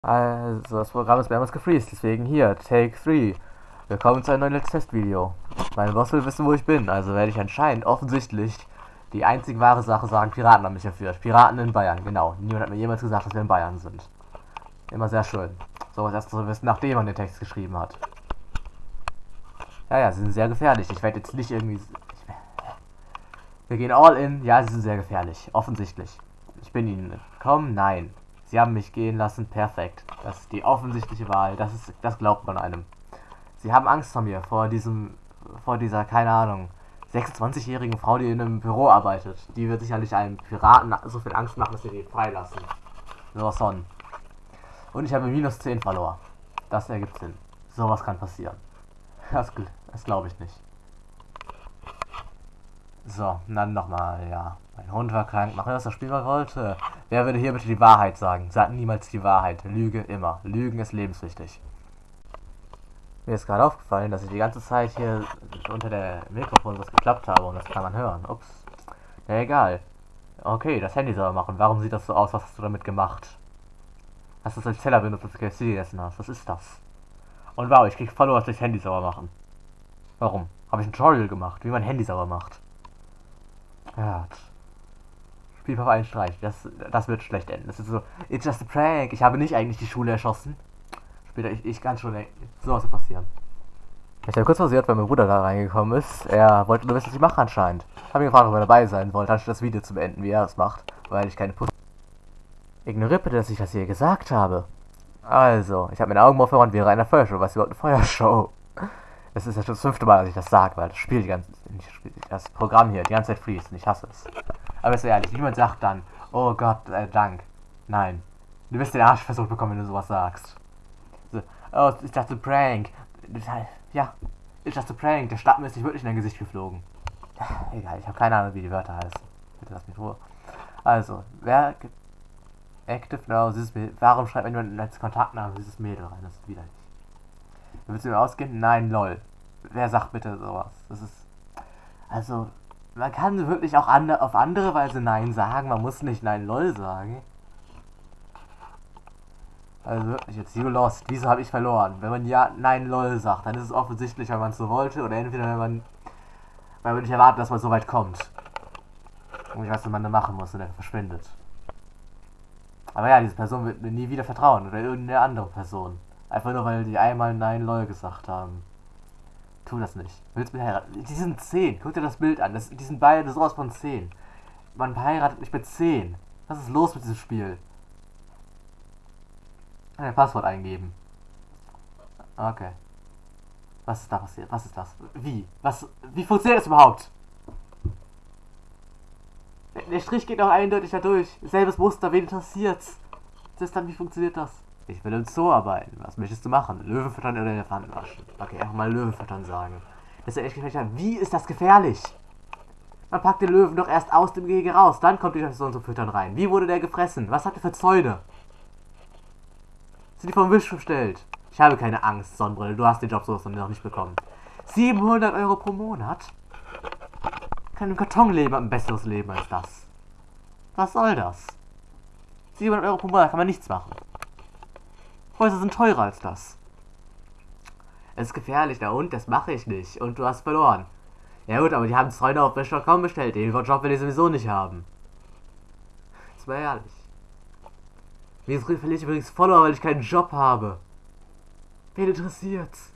Also, das Programm ist mehrmals gefreezed, deswegen hier, Take 3. Willkommen zu einem neuen Let's Test-Video. Mein Boss will wissen, wo ich bin, also werde ich anscheinend offensichtlich die einzig wahre Sache sagen, Piraten haben mich erführt. Piraten in Bayern, genau. Niemand hat mir jemals gesagt, dass wir in Bayern sind. Immer sehr schön. So was erst zu wissen, nachdem man den Text geschrieben hat. Ja, ja, sie sind sehr gefährlich. Ich werde jetzt nicht irgendwie... Wir gehen all in. Ja, sie sind sehr gefährlich. Offensichtlich. Ich bin ihnen entkommen? Nein. Sie haben mich gehen lassen, perfekt. Das ist die offensichtliche Wahl, das ist, das glaubt man einem. Sie haben Angst vor mir, vor diesem, vor dieser, keine Ahnung, 26-jährigen Frau, die in einem Büro arbeitet. Die wird sicherlich einem Piraten so viel Angst machen, dass sie die freilassen. So, Son. Und ich habe minus 10 verloren. Das ergibt Sinn. Sowas kann passieren. Das, das glaube ich nicht. So, dann nochmal, ja. Mein Hund war krank. Machen wir, was das Spiel mal wollte. Wer würde hier bitte die Wahrheit sagen? Sagt niemals die Wahrheit. Lüge immer. Lügen ist lebenswichtig. Mir ist gerade aufgefallen, dass ich die ganze Zeit hier unter der Mikrofon was geklappt habe und das kann man hören. Ups. Na egal. Okay, das Handy soll machen. Warum sieht das so aus? Was hast du damit gemacht? Hast du das als Teller benutzt, als du KFC gegessen hast? Was ist das? Und wow, ich krieg Follower durchs Handy sauber machen. Warum? Habe ich ein Tutorial gemacht, wie man Handy sauber macht. Ja, Spiel auf einen Streich. Das, das wird schlecht enden. Das ist so, it's just a prank. Ich habe nicht eigentlich die Schule erschossen. Später, ich, ich kann schon, so was passieren. Ich habe kurz versiert, weil mein Bruder da reingekommen ist. Er wollte nur wissen, was ich mache anscheinend. Habe ihn gefragt, ob er dabei sein wollte, anstatt das Video zu beenden, wie er es macht, weil ich keine Puss. Ignoriere bitte, dass ich das hier gesagt habe. Also, ich habe meine Augen aufgehört wäre eine Feuershow. Was überhaupt eine Feuershow? Das ist ja schon das fünfte Mal, dass ich das sage, weil das Spiel die ganze das Programm hier die ganze Zeit fließt und ich hasse es. Aber ist ehrlich, niemand sagt dann, oh Gott, äh, Dank. Nein. Du wirst den Arsch versucht bekommen, wenn du sowas sagst. So, oh, ist das ein Prank? Ja, ist das ein Prank? Der Stappen ist nicht wirklich in dein Gesicht geflogen. Egal, ich habe keine Ahnung, wie die Wörter heißen. Bitte lass mich Ruhe. Also, wer Active Now, dieses Mädel. Warum schreibt man jemand als Kontaktname dieses Mädel rein? Das ist widerlich. Willst du mir ausgehen? Nein, lol. Wer sagt bitte sowas? Das ist. Also, man kann wirklich auch ande auf andere Weise Nein sagen. Man muss nicht Nein LOL sagen. Also wirklich, jetzt You Lost. Wieso habe ich verloren? Wenn man ja Nein LOL sagt, dann ist es offensichtlich, weil man es so wollte. Oder entweder, wenn man, weil man nicht erwartet, dass man so weit kommt. Und ich weiß, was man da machen muss und er verschwindet. Aber ja, diese Person wird mir nie wieder vertrauen. Oder irgendeine andere Person. Einfach nur, weil die einmal Nein LOL gesagt haben. Tu das nicht. Willst du mich heiraten? Die sind 10. Guck dir das Bild an. Das, die sind beide sowas von 10. Man heiratet mich mit 10. Was ist los mit diesem Spiel? Ein Passwort eingeben. Okay. Was ist da passiert? Was ist das? Wie? Was? Wie funktioniert das überhaupt? Der Strich geht auch eindeutig da durch. Selbes Muster, wen interessiert's? Das dann, wie funktioniert das? Ich will im Zoo arbeiten. Was möchtest du machen? Löwen füttern oder Elefanten waschen? Okay, einfach mal Löwen füttern sagen. Das ist ja echt gefährlich. Wie ist das gefährlich? Man packt den Löwen doch erst aus dem Gehege raus. Dann kommt die Person zum Füttern rein. Wie wurde der gefressen? Was hat er für Zäune? Sind die vom Wisch bestellt? Ich habe keine Angst, Sonnenbrille. Du hast den Job sowas noch nicht bekommen. 700 Euro pro Monat? Kann im Karton leben, ein besseres Leben als das. Was soll das? 700 Euro pro Monat kann man nichts machen. Häuser sind teurer als das. Es ist gefährlich, der Hund, das mache ich nicht. Und du hast verloren. Ja gut, aber die haben Freunde auf Wish.com bestellt. Den Job will ich sowieso nicht haben. Das war ehrlich. Mir verliere ich übrigens Follower, weil ich keinen Job habe. Wen interessiert's?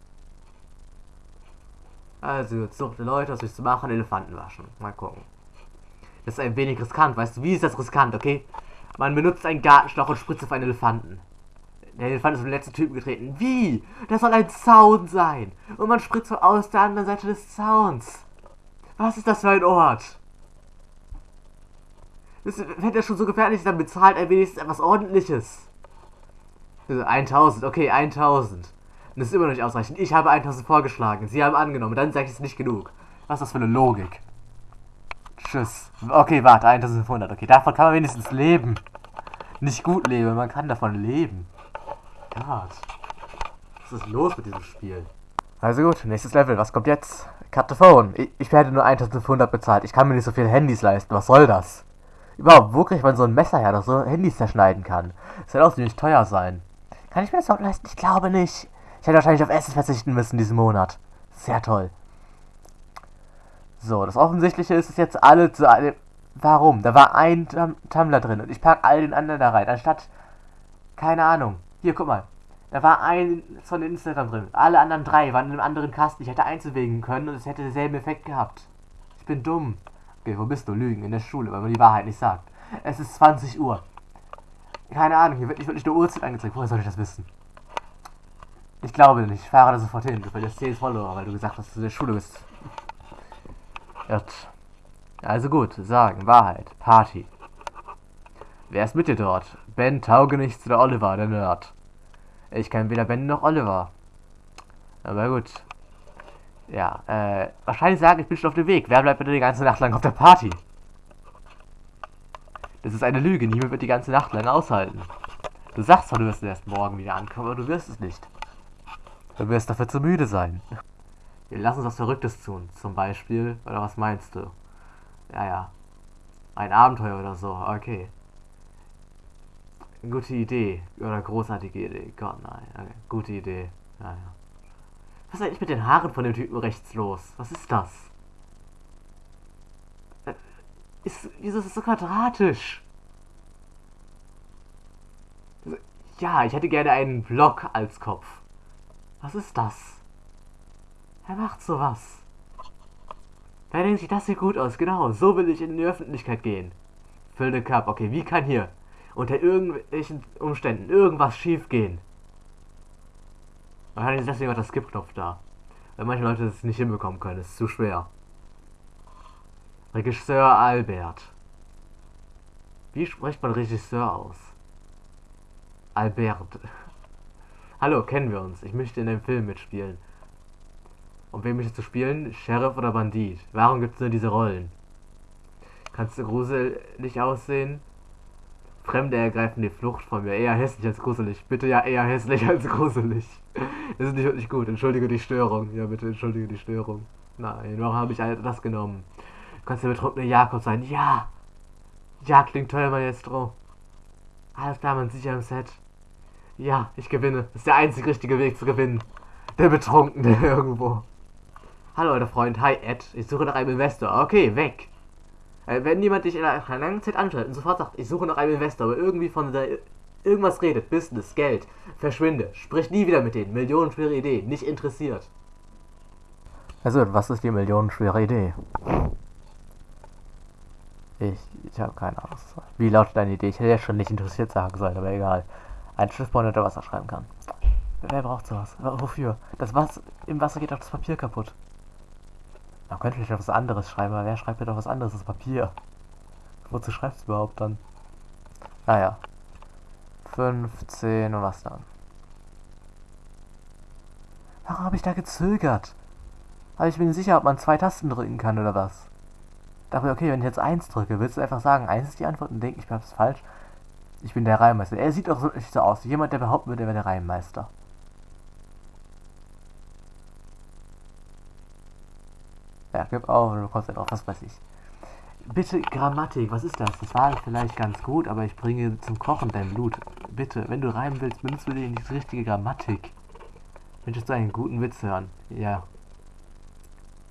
Also, suchte Leute, was willst du machen? Elefanten waschen. Mal gucken. Das ist ein wenig riskant, weißt du? Wie ist das riskant, okay? Man benutzt einen Gartenschlauch und spritzt auf einen Elefanten. Der Elefant ist auf den letzten Typen getreten. Wie? Das soll ein Zaun sein. Und man spritzt so aus der anderen Seite des Zauns. Was ist das für ein Ort? Das, wenn der schon so gefährlich ist, dann bezahlt er wenigstens etwas ordentliches. 1000, okay, 1000. Das ist immer noch nicht ausreichend. Ich habe 1000 vorgeschlagen. Sie haben angenommen. Dann sage ich es nicht genug. Was ist das für eine Logik? Tschüss. Okay, warte, 1500. Okay, davon kann man wenigstens leben. Nicht gut leben, man kann davon leben. Gott. Was ist los mit diesem Spiel? Also gut, nächstes Level. Was kommt jetzt? Cut the phone. Ich, ich werde nur 1500 bezahlt. Ich kann mir nicht so viele Handys leisten. Was soll das? Überhaupt, wo kriegt man so ein Messer her, das so Handys zerschneiden kann? Das wird auch ziemlich teuer sein. Kann ich mir das auch leisten? Ich glaube nicht. Ich hätte wahrscheinlich auf Essen verzichten müssen diesen Monat. Sehr toll. So, das Offensichtliche ist es jetzt alle zu einem. Warum? Da war ein Tumblr drin und ich pack all den anderen da rein. Anstatt. Keine Ahnung. Hier, guck mal. Da war ein von Instagram drin. Alle anderen drei waren in einem anderen Kasten. Ich hätte einzuwägen können und es hätte denselben Effekt gehabt. Ich bin dumm. Okay, wo bist du? Lügen in der Schule, weil man die Wahrheit nicht sagt. Es ist 20 Uhr. Keine Ahnung, hier wird nicht wirklich eine Uhrzeit angezeigt. Woher soll ich das wissen? Ich glaube nicht. Ich fahre da sofort hin. Du verlierst 10 Follower, weil du gesagt hast, dass du in der Schule bist. Gut. Also gut, sagen, Wahrheit, Party. Wer ist mit dir dort? Ben Taugenichts oder Oliver, der Nerd? Ich kenne weder Ben noch Oliver. Aber gut. Ja, äh, wahrscheinlich sagen, ich bin schon auf dem Weg. Wer bleibt bitte die ganze Nacht lang auf der Party? Das ist eine Lüge. Niemand wird die ganze Nacht lang aushalten. Du sagst zwar, du wirst erst morgen wieder ankommen, aber du wirst es nicht. Du wirst dafür zu müde sein. Wir lassen uns was Verrücktes tun. Zum Beispiel, oder was meinst du? Ja, ja. Ein Abenteuer oder so. Okay. Gute Idee. Oder großartige Idee. Gott, nein. Okay. Gute Idee. Ja, ja. Was ist eigentlich mit den Haaren von dem Typen rechts los? Was ist das? Äh, ist, wieso ist es so quadratisch? Ja, ich hätte gerne einen Block als Kopf. Was ist das? Wer macht sowas? Wer denkt sich, das sieht gut aus? Genau, so will ich in die Öffentlichkeit gehen. Fill the Cup. Okay, wie kann hier unter irgendwelchen Umständen irgendwas schief gehen? Wahrscheinlich ist deswegen auch der Skip-Knopf da. Weil manche Leute es nicht hinbekommen können. Es ist zu schwer. Regisseur Albert. Wie spricht man Regisseur aus? Albert. Hallo, kennen wir uns. Ich möchte in dem Film mitspielen. Und wem möchtest du spielen? Sheriff oder Bandit? Warum gibt es nur diese Rollen? Kannst du gruselig aussehen? Fremde ergreifen die Flucht von mir. Eher hässlich als gruselig. Bitte ja eher hässlich als gruselig. Das ist nicht wirklich gut. Entschuldige die Störung. Ja, bitte entschuldige die Störung. Nein, warum habe ich das genommen? Du kannst der betrunkene Jakob sein. Ja! Ja, klingt teuer, Maestro. Alles klar, man sicher im Set. Ja, ich gewinne. Das ist der einzig richtige Weg zu gewinnen. Der Betrunkene irgendwo. Hallo, alter Freund. Hi, Ed. Ich suche nach einem Investor. Okay, weg. Äh, wenn jemand dich in einer langen Zeit anschreibt und sofort sagt, ich suche nach einem Investor, aber irgendwie von der irgendwas redet, Business, Geld, verschwinde. Sprich nie wieder mit denen. Millionenschwere Idee. Nicht interessiert. Also, was ist die millionenschwere Idee? Ich, ich habe keine Ahnung. Wie lautet deine Idee? Ich hätte ja schon nicht interessiert sagen sollen, aber egal. Ein Schiffbauer, der Wasser schreiben kann. Wer braucht sowas? Wofür? Das Wasser, Im Wasser geht auch das Papier kaputt. Man könnte vielleicht was anderes schreiben, aber wer schreibt denn doch was anderes als Papier? Wozu schreibst du überhaupt dann? Naja. 15 und was dann? Warum habe ich da gezögert? Aber ich bin nicht sicher, ob man zwei Tasten drücken kann oder was. Dachte okay, wenn ich jetzt eins drücke, willst du einfach sagen, eins ist die Antwort und denken, ich habe es falsch? Ich bin der Reimmeister. Er sieht auch nicht so aus. Jemand, der behaupten würde, er wäre der Reimmeister. Auf, du kommst drauf, was weiß ich. Bitte Grammatik, was ist das? Das war vielleicht ganz gut, aber ich bringe zum Kochen dein Blut. Bitte, wenn du reimen willst, benutzt bitte die richtige Grammatik. Möchtest du einen guten Witz hören? Ja.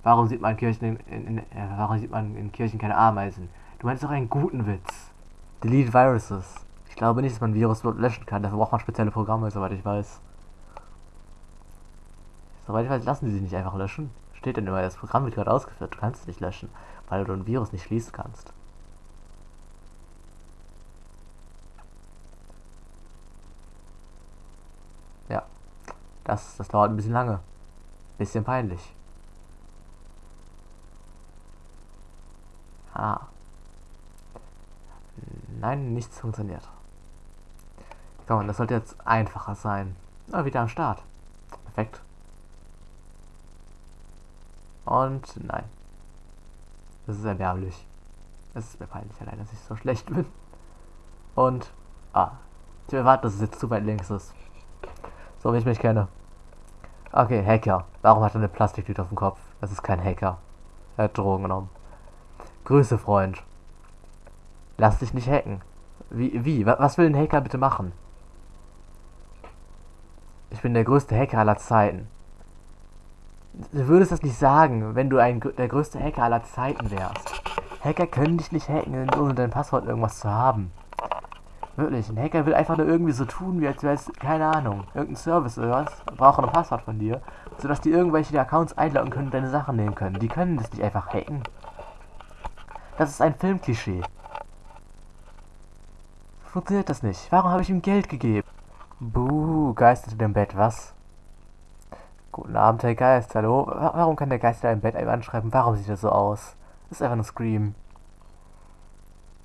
Warum sieht man Kirchen in, in, in äh, warum sieht man in Kirchen keine Ameisen? Du meinst doch einen guten Witz. Delete Viruses. Ich glaube nicht, dass man Virus löschen kann. Dafür braucht man spezielle Programme, soweit ich weiß. Soweit ich weiß, lassen sie sich nicht einfach löschen. Steht denn immer, das Programm wird gerade ausgeführt. Du kannst es nicht löschen, weil du ein Virus nicht schließen kannst. Ja. Das, das dauert ein bisschen lange. Bisschen peinlich. Ah. Nein, nichts funktioniert. Komm, das sollte jetzt einfacher sein. Ah, wieder am Start. Perfekt. Und nein. Das ist erbärmlich. Es ist mir peinlich allein, dass ich so schlecht bin. Und. Ah. Ich erwarte, dass es jetzt zu weit links ist. So wie ich mich kenne. Okay, Hacker. Warum hat er eine Plastiktüte auf dem Kopf? Das ist kein Hacker. Er hat Drogen genommen. Grüße, Freund. Lass dich nicht hacken. Wie, wie? Was will ein Hacker bitte machen? Ich bin der größte Hacker aller Zeiten. Du würdest das nicht sagen, wenn du ein, der größte Hacker aller Zeiten wärst. Hacker können dich nicht hacken, ohne dein Passwort irgendwas zu haben. Wirklich, ein Hacker will einfach nur irgendwie so tun, wie als wäre es, keine Ahnung, irgendein Service oder was, brauchen ein Passwort von dir, sodass die irgendwelche Accounts einloggen können und deine Sachen nehmen können. Die können das nicht einfach hacken. Das ist ein Filmklischee. Funktioniert das nicht? Warum habe ich ihm Geld gegeben? Buh, Geist in dem Bett, was? Guten Abend, Herr Geist, hallo? Warum kann der Geist in deinem Bett einem anschreiben? Warum sieht das so aus? Das ist einfach ein Scream.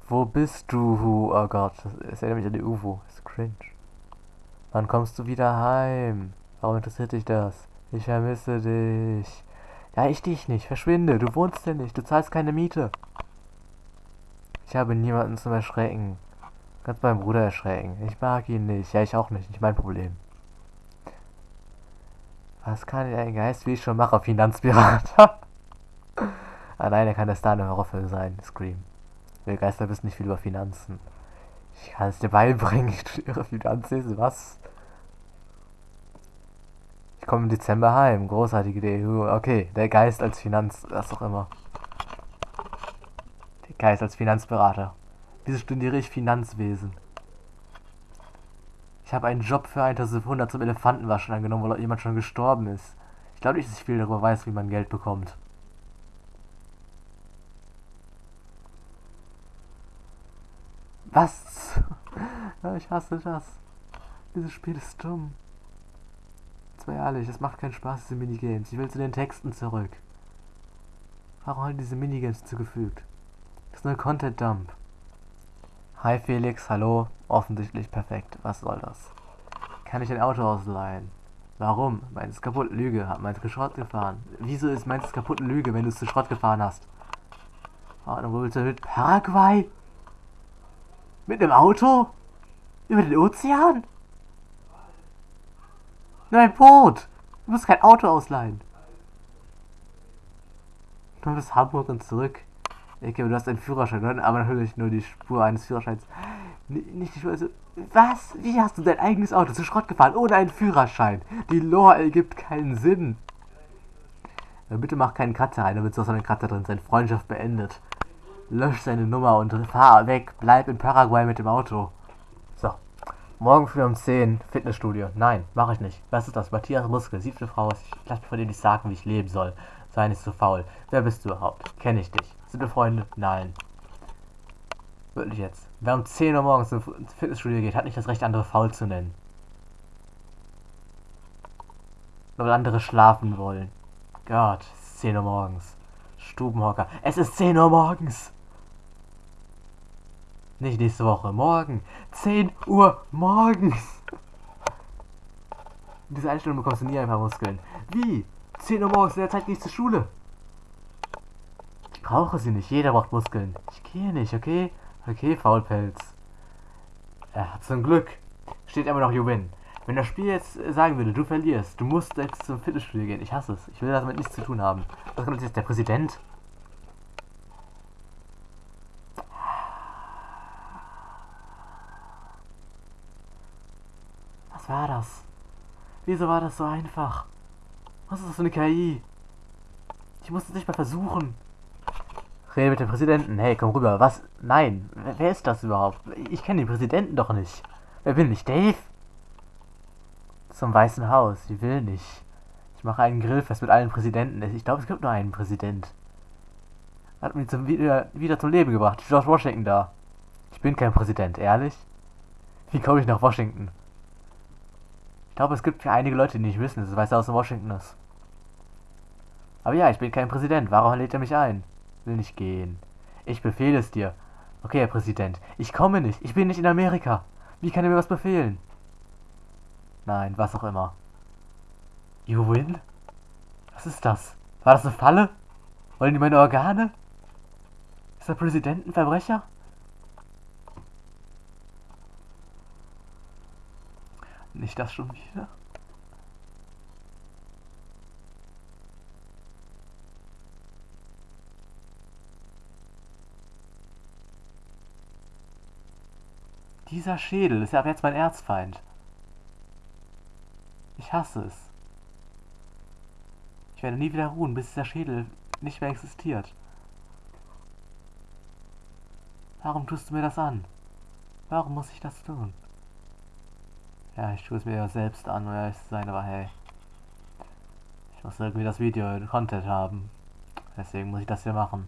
Wo bist du? Oh Gott, das erinnert mich an die UFO. Das ist cringe. Wann kommst du wieder heim? Warum interessiert dich das? Ich vermisse dich. Ja, ich dich nicht. Verschwinde. Du wohnst hier nicht. Du zahlst keine Miete. Ich habe niemanden zum Erschrecken. Kannst meinen Bruder erschrecken. Ich mag ihn nicht. Ja, ich auch nicht. Nicht mein Problem. Was kann ein Geist, wie ich schon mache, Finanzpirater? nein, er kann der Star in Horrorfilm sein. Scream. Wir Geister wissen nicht viel über Finanzen. Ich kann es dir beibringen. Ich studiere Finanzen. Was? Ich komme im Dezember heim. Großartige Idee. Okay, der Geist als Finanz... Was auch immer. Der Geist als Finanzberater. Wieso studiere ich Finanzwesen? Ich habe einen Job für 1500 zum Elefantenwaschen angenommen, weil jemand schon gestorben ist. Ich glaube nicht, dass ich viel darüber weiß, wie man Geld bekommt. Was? Ich hasse das. Dieses Spiel ist dumm. Jetzt mal ehrlich, es macht keinen Spaß, diese Minigames. Ich will zu den Texten zurück. Warum haben diese Minigames zugefügt? Das ist nur Content Dump. Hi Felix, hallo. Offensichtlich perfekt. Was soll das? Kann ich ein Auto ausleihen? Warum? Meins ist kaputt. Lüge. Hat meins Schrott gefahren. Wieso ist meins kaputt Lüge, wenn du es zu Schrott gefahren hast? Ordnung, wo willst du mit? Paraguay? Mit einem Auto? Über den Ozean? Nur ein Boot. Du musst kein Auto ausleihen. Du bis Hamburg und zurück. Okay, du hast einen Führerschein, aber natürlich nur die Spur eines Führerscheins. Nicht die also, was? Wie hast du dein eigenes Auto zu Schrott gefahren ohne einen Führerschein? Die Lore ergibt keinen Sinn. Ja, bitte mach keinen Kratzer rein, damit so ein Kratzer drin sein. Freundschaft beendet. Lösch seine Nummer und fahr weg. Bleib in Paraguay mit dem Auto. So. Morgen früh um 10 Fitnessstudio. Nein, mache ich nicht. Was ist das? Matthias Muskel, siebte Frau. Ich lasse mich von dir nicht sagen, wie ich leben soll. Sei nicht so faul. Wer bist du überhaupt? Kenne ich dich? Sind wir Freunde? Nein. Wirklich jetzt. Wer um 10 Uhr morgens ins Fitnessstudio geht, hat nicht das Recht, andere faul zu nennen. Nur weil andere schlafen wollen. Gott, es ist 10 Uhr morgens. Stubenhocker. Es ist 10 Uhr morgens. Nicht nächste Woche, morgen. 10 Uhr morgens. Diese Einstellung bekommst du nie ein paar Muskeln. Wie? 10 Uhr morgens, in der Zeit gehe ich zur Schule. Ich brauche sie nicht, jeder braucht Muskeln. Ich gehe nicht, okay? Okay, Faulpelz. Ja, zum Glück steht immer noch You. Wenn das Spiel jetzt sagen würde, du verlierst, du musst jetzt zum Fitnessstudio gehen. Ich hasse es. Ich will damit nichts zu tun haben. Was kommt jetzt der Präsident? Was war das? Wieso war das so einfach? Was ist das für eine KI? Ich musste es nicht mal versuchen. Rede mit dem Präsidenten. Hey, komm rüber. Was? Nein. Wer, wer ist das überhaupt? Ich kenne den Präsidenten doch nicht. Wer bin ich? Dave? Zum Weißen Haus. Ich will nicht. Ich mache einen Grillfest mit allen Präsidenten. Ich glaube, es gibt nur einen Präsident. Hat mich zum, wieder, wieder zum Leben gebracht. George Washington da. Ich bin kein Präsident, ehrlich? Wie komme ich nach Washington? Ich glaube, es gibt einige Leute, die nicht wissen, dass es Weiße Haus in Washington ist. Aber ja, ich bin kein Präsident. Warum lädt er mich ein? Will nicht gehen. Ich befehle es dir. Okay, Herr Präsident. Ich komme nicht. Ich bin nicht in Amerika. Wie kann er mir was befehlen? Nein, was auch immer. You win? Was ist das? War das eine Falle? Wollen die meine Organe? Ist der Präsident ein Verbrecher? Nicht das schon wieder? Dieser Schädel ist ja ab jetzt mein Erzfeind. Ich hasse es. Ich werde nie wieder ruhen, bis dieser Schädel nicht mehr existiert. Warum tust du mir das an? Warum muss ich das tun? Ja, ich tue es mir ja selbst an, um ehrlich zu sein, aber hey. Ich muss irgendwie das Video in Content haben. Deswegen muss ich das hier machen.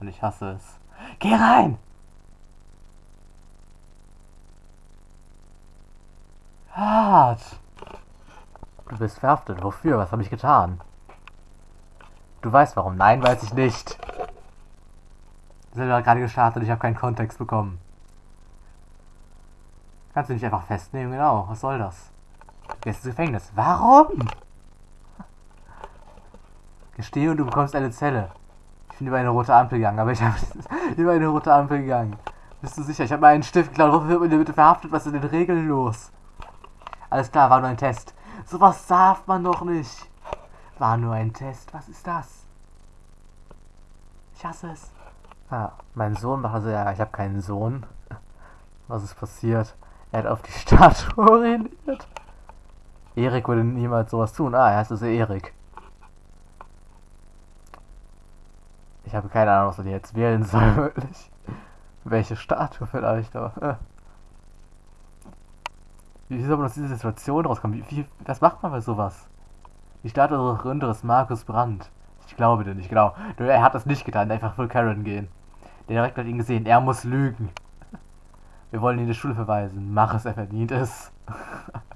Und ich hasse es. Geh rein! Hart! Du bist verhaftet. Wofür? Was habe ich getan? Du weißt warum. Nein, weiß ich nicht. Wir sind gerade gestartet ich habe keinen Kontext bekommen. Kannst du nicht einfach festnehmen? Genau. Was soll das? Du gehst ins Gefängnis. Warum? Gestehe und du bekommst eine Zelle. Ich bin über eine rote Ampel gegangen, aber ich habe über eine rote Ampel gegangen. Bist du sicher? Ich habe mal einen Stift geklaut. Wofür wird man bitte verhaftet? Was ist denn Regeln los? Alles klar, war nur ein Test. Sowas darf man doch nicht. War nur ein Test. Was ist das? Ich hasse es. Ah, mein Sohn war also ja, ich habe keinen Sohn. Was ist passiert? Er hat auf die Statue orientiert. Erik würde niemals sowas tun. Ah, er heißt also Erik. Ich habe keine Ahnung, was er jetzt wählen soll, wirklich. Welche Statue vielleicht, aber. Wie soll man aus dieser Situation rauskommen? Wie, wie, was macht man bei sowas? Die Statue des Gründers Markus Brandt. Ich glaube dir nicht, genau. Er hat das nicht getan, einfach für Karen gehen. Der Direktor hat ihn gesehen, er muss lügen. Wir wollen ihn in die Schule verweisen. Mach es, er verdient es.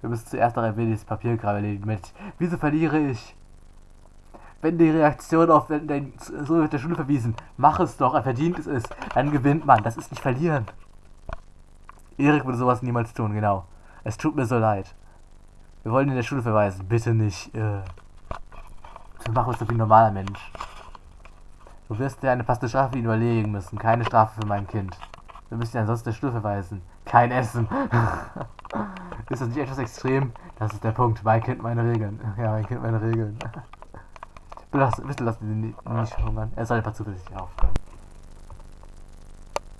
Wir müssen zuerst noch ein wenig das Papierkram erledigen mit. Wieso verliere ich? Wenn die Reaktion auf den so wird der Schule verwiesen, mach es doch, er verdient es ist, dann gewinnt man. Das ist nicht verlieren. Erik würde sowas niemals tun, genau. Es tut mir so leid. Wir wollen in der Schule verweisen. Bitte nicht. Äh. Wir machen uns doch wie ein normaler Mensch. Du wirst dir eine passende Strafe überlegen müssen. Keine Strafe für mein Kind. Wir müssen ihn ansonsten der Schule verweisen. Kein Essen. ist das nicht etwas extrem? Das ist der Punkt. Mein Kind, meine Regeln. Ja, mein Kind, meine Regeln. Bitte lass, lass ihn nicht, hungern. Er soll einfach zuversichtlich aufhören.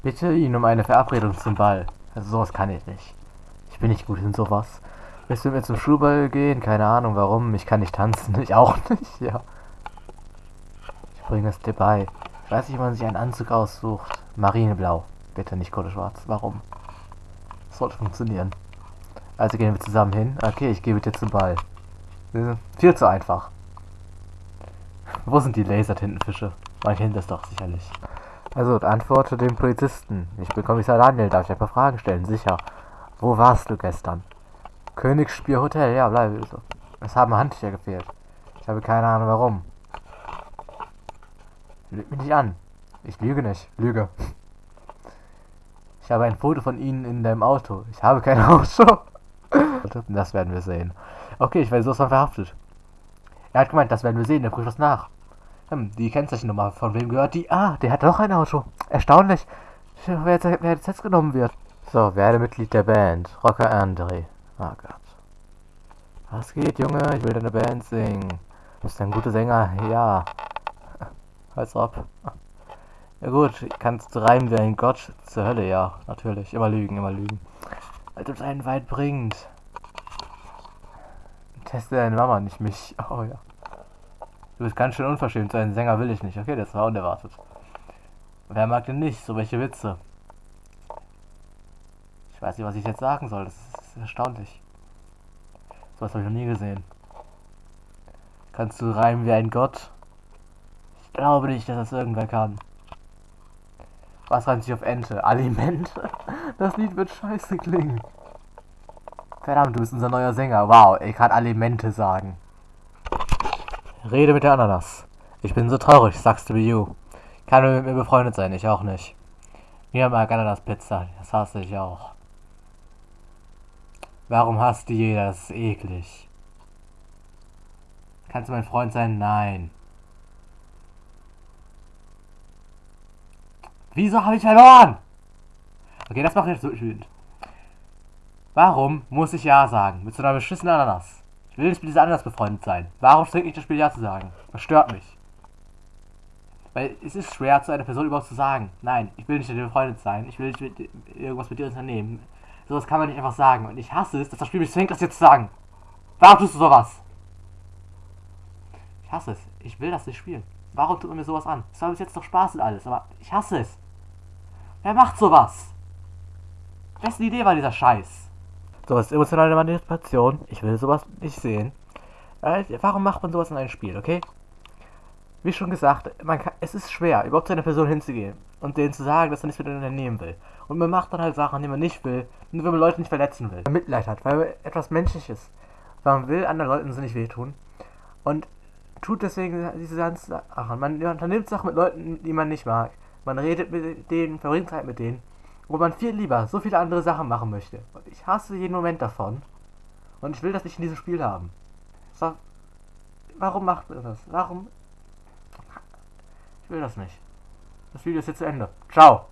Bitte ihn um eine Verabredung zum Ball. Also sowas kann ich nicht. Ich bin nicht gut in sowas. Willst du mir zum Schulball gehen? Keine Ahnung warum. Ich kann nicht tanzen. Ich auch nicht, ja. Ich bringe es dir bei. Ich weiß nicht, wie man sich einen Anzug aussucht. Marineblau. Bitte nicht Kohleschwarz. Warum? Das sollte funktionieren. Also gehen wir zusammen hin. Okay, ich gebe dir zum Ball. Viel zu einfach. Wo sind die Lasertintenfische? Man kennt das doch sicherlich. Also, antworte dem Polizisten. Ich bin Kommissar Daniel, darf ich ein paar Fragen stellen? Sicher. Wo warst du gestern? Königsspiel Hotel, ja, bleibe so. Es haben Handtücher gefehlt. Ich habe keine Ahnung warum. Lüg mich nicht an. Ich lüge nicht. Lüge. Ich habe ein Foto von Ihnen in deinem Auto. Ich habe kein Auto. Das werden wir sehen. Okay, ich werde sowas von verhaftet. Er hat gemeint, das werden wir sehen, er prüft das nach. Hm, die Kennzeichennummer, von wem gehört die? Ah, der hat doch ein Auto. Erstaunlich. Wer jetzt, wer jetzt festgenommen wird. So, werde Mitglied der Band. Rocker Andre. Oh Gott. Was geht, Junge? Ich will deine Band singen. Du bist ein guter Sänger. Ja. Als ob. Ja gut, kannst du reimen wie ein Gott zur Hölle, ja. Natürlich. Immer lügen, immer lügen. Als ob es einen weit bringt. Teste deine Mama, nicht mich. Oh ja. Du bist ganz schön unverschämt. So einen Sänger will ich nicht. Okay, das war unerwartet. Wer mag denn nicht? So welche Witze. Ich weiß nicht, was ich jetzt sagen soll. Das ist erstaunlich. So was habe ich noch nie gesehen. Kannst du reimen wie ein Gott? Ich glaube nicht, dass das irgendwer kann. Was reimt sich auf Ente? Alimente? Das Lied wird scheiße klingen. Verdammt, du bist unser neuer Sänger. Wow, ich kann Alimente sagen. Rede mit der Ananas. Ich bin so traurig, sagst du wie you. Kann mit mir befreundet sein, ich auch nicht. Mir mag Ananas-Pizza, das hasse ich auch. Warum hasst die jeder? Das ist eklig. Kannst du mein Freund sein? Nein. Wieso habe ich verloren? Okay, das macht jetzt so wütend. Warum muss ich Ja sagen? Mit so einer beschissenen Ananas. Ich will nicht mit dieser Ananas befreundet sein. Warum strengt mich das Spiel Ja zu sagen? Das stört mich. Weil es ist schwer, zu einer Person überhaupt zu sagen. Nein, ich will nicht mit dir befreundet sein. Ich will nicht mit, irgendwas mit dir unternehmen. Sowas kann man nicht einfach sagen. Und ich hasse es, dass das Spiel mich zwingt, das jetzt zu sagen. Warum tust du sowas? Ich hasse es. Ich will das nicht spielen. Warum tut man mir sowas an? Es war bis jetzt doch Spaß und alles, aber ich hasse es. Wer macht sowas? Wessen Idee war dieser Scheiß? Sowas ist emotionale Manipulation. Ich will sowas nicht sehen. Äh, warum macht man sowas in einem Spiel, okay? Wie schon gesagt, man kann, es ist schwer, überhaupt zu einer Person hinzugehen und denen zu sagen, dass man nichts mit ihnen unternehmen will. Und man macht dann halt Sachen, die man nicht will, nur wenn man Leute nicht verletzen will. Man Mitleid hat, weil man etwas Menschliches. Weil man will anderen Leuten so nicht wehtun. Und tut deswegen diese ganzen Sachen. Man unternimmt Sachen mit Leuten, die man nicht mag. Man redet mit denen, verbringt Zeit mit denen, wo man viel lieber so viele andere Sachen machen möchte. Und ich hasse jeden Moment davon. Und ich will das nicht in diesem Spiel haben. So, warum macht man das? Warum? Ich will das nicht. Das Video ist jetzt zu Ende. Ciao.